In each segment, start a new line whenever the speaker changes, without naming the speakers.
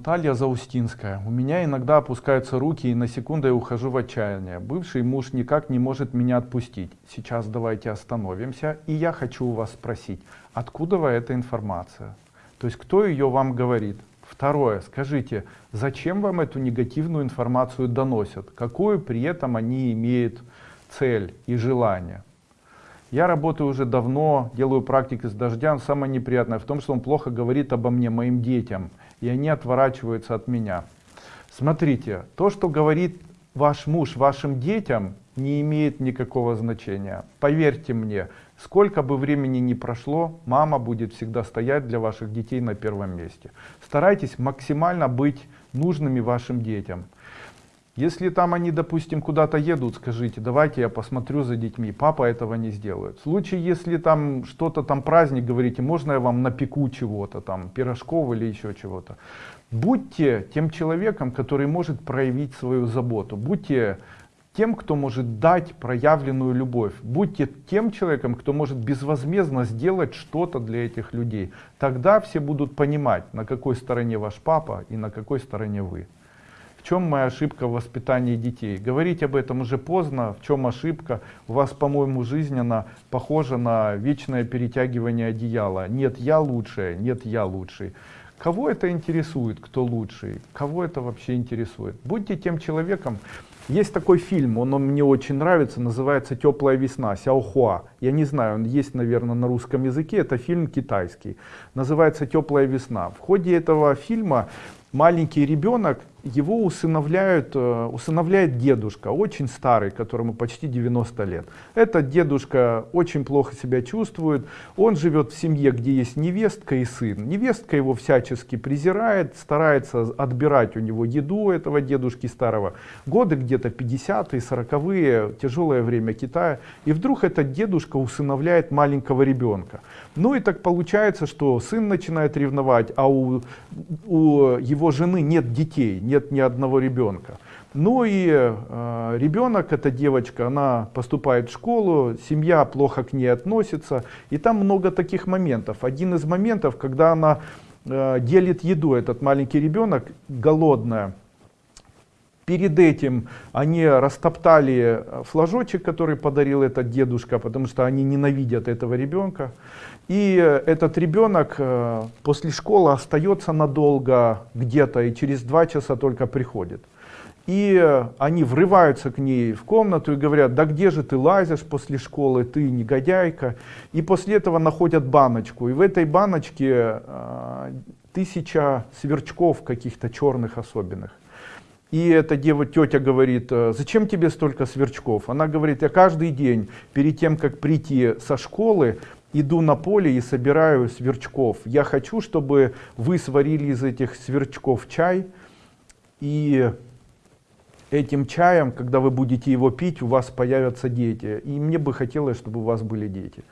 Наталья Заустинская. У меня иногда опускаются руки и на секунду я ухожу в отчаяние. Бывший муж никак не может меня отпустить. Сейчас давайте остановимся. И я хочу у вас спросить, откуда вы эта информация? То есть кто ее вам говорит? Второе, скажите, зачем вам эту негативную информацию доносят? Какую при этом они имеют цель и желание? Я работаю уже давно, делаю практики с дождем. Самое неприятное в том, что он плохо говорит обо мне, моим детям, и они отворачиваются от меня. Смотрите, то, что говорит ваш муж вашим детям, не имеет никакого значения. Поверьте мне, сколько бы времени ни прошло, мама будет всегда стоять для ваших детей на первом месте. Старайтесь максимально быть нужными вашим детям. Если там они, допустим, куда-то едут, скажите, давайте я посмотрю за детьми. Папа этого не сделает. В случае, если там что-то там праздник, говорите, можно я вам напеку чего-то там, пирожков или еще чего-то. Будьте тем человеком, который может проявить свою заботу. Будьте тем, кто может дать проявленную любовь. Будьте тем человеком, кто может безвозмездно сделать что-то для этих людей. Тогда все будут понимать, на какой стороне ваш папа и на какой стороне вы. В чем моя ошибка в воспитании детей? Говорить об этом уже поздно. В чем ошибка? У вас, по-моему, жизнь она похожа на вечное перетягивание одеяла. Нет, я лучшая, нет, я лучший. Кого это интересует, кто лучший? Кого это вообще интересует? Будьте тем человеком. Есть такой фильм, он, он мне очень нравится, называется «Теплая весна», Сяохуа. Я не знаю, он есть, наверное, на русском языке, это фильм китайский. Называется «Теплая весна». В ходе этого фильма маленький ребенок его усыновляют, э, усыновляет дедушка, очень старый, которому почти 90 лет. Этот дедушка очень плохо себя чувствует, он живет в семье, где есть невестка и сын. Невестка его всячески презирает, старается отбирать у него еду этого дедушки старого. Годы где-то 50-е, 40-е, тяжелое время Китая. И вдруг этот дедушка усыновляет маленького ребенка. Ну и так получается, что сын начинает ревновать, а у, у его жены нет детей нет ни одного ребенка. Ну и э, ребенок, эта девочка, она поступает в школу, семья плохо к ней относится. И там много таких моментов. Один из моментов, когда она э, делит еду, этот маленький ребенок, голодная. Перед этим они растоптали флажочек, который подарил этот дедушка, потому что они ненавидят этого ребенка. И этот ребенок э, после школы остается надолго где-то и через два часа только приходит. И они врываются к ней в комнату и говорят, да где же ты лазишь после школы, ты негодяйка. И после этого находят баночку. И в этой баночке э, тысяча сверчков каких-то черных особенных. И эта дева, тетя говорит, «Э, зачем тебе столько сверчков? Она говорит, я каждый день перед тем, как прийти со школы, иду на поле и собираю сверчков. Я хочу, чтобы вы сварили из этих сверчков чай, и этим чаем, когда вы будете его пить, у вас появятся дети. И мне бы хотелось, чтобы у вас были дети.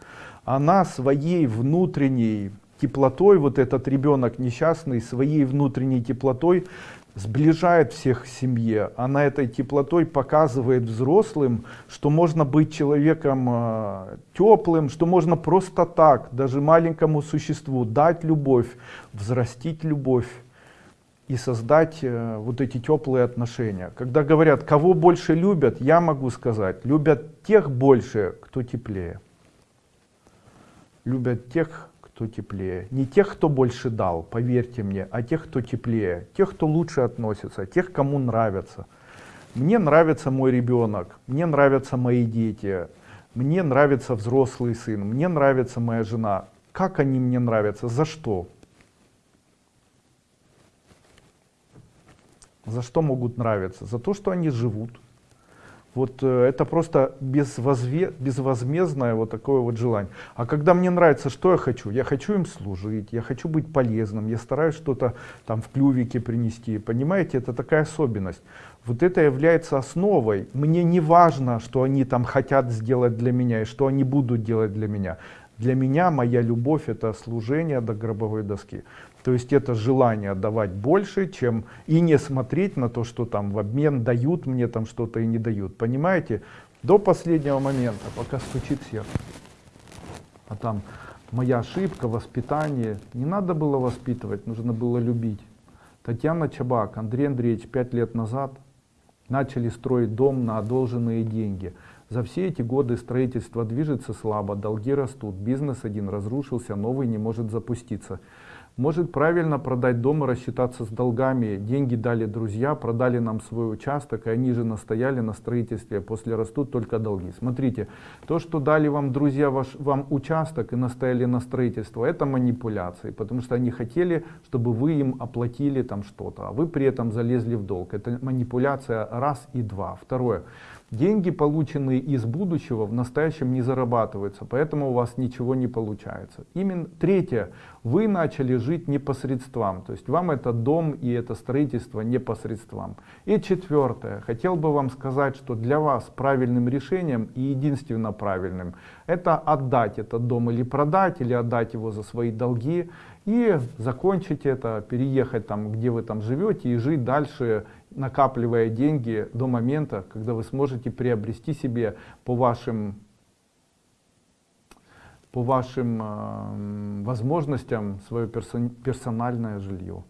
Она своей внутренней теплотой, вот этот ребенок несчастный, своей внутренней теплотой сближает всех в семье. Она этой теплотой показывает взрослым, что можно быть человеком э, теплым, что можно просто так, даже маленькому существу, дать любовь, взрастить любовь и создать э, вот эти теплые отношения. Когда говорят, кого больше любят, я могу сказать, любят тех больше, кто теплее. Любят тех, кто теплее. Не тех, кто больше дал, поверьте мне, а тех, кто теплее. Тех, кто лучше относится, тех, кому нравится. Мне нравится мой ребенок, мне нравятся мои дети, мне нравится взрослый сын, мне нравится моя жена. Как они мне нравятся? За что? За что могут нравиться? За то, что они живут, вот э, это просто безвозве, безвозмездное вот такое вот желание. А когда мне нравится, что я хочу? Я хочу им служить, я хочу быть полезным, я стараюсь что-то там в клювике принести. Понимаете, это такая особенность. Вот это является основой. Мне не важно, что они там хотят сделать для меня и что они будут делать для меня. Для меня моя любовь это служение до гробовой доски. То есть это желание давать больше, чем и не смотреть на то, что там в обмен дают мне там что-то и не дают. Понимаете? До последнего момента, пока стучит сердце. А там моя ошибка, воспитание. Не надо было воспитывать, нужно было любить. Татьяна Чабак, Андрей Андреевич, пять лет назад начали строить дом на одолженные деньги. За все эти годы строительство движется слабо, долги растут, бизнес один разрушился, новый не может запуститься. Может правильно продать дом и рассчитаться с долгами. Деньги дали друзья, продали нам свой участок, и они же настояли на строительстве. После растут только долги. Смотрите, то, что дали вам друзья ваш, вам участок и настояли на строительство, это манипуляции. Потому что они хотели, чтобы вы им оплатили там что-то, а вы при этом залезли в долг. Это манипуляция раз и два. Второе. Деньги, полученные из будущего, в настоящем не зарабатываются, поэтому у вас ничего не получается. Именно третье, вы начали жить непосредством, то есть вам это дом и это строительство непосредством. И четвертое, хотел бы вам сказать, что для вас правильным решением и единственно правильным, это отдать этот дом или продать, или отдать его за свои долги и закончить это, переехать там, где вы там живете и жить дальше накапливая деньги до момента, когда вы сможете приобрести себе по вашим, по вашим э, возможностям свое персон, персональное жилье.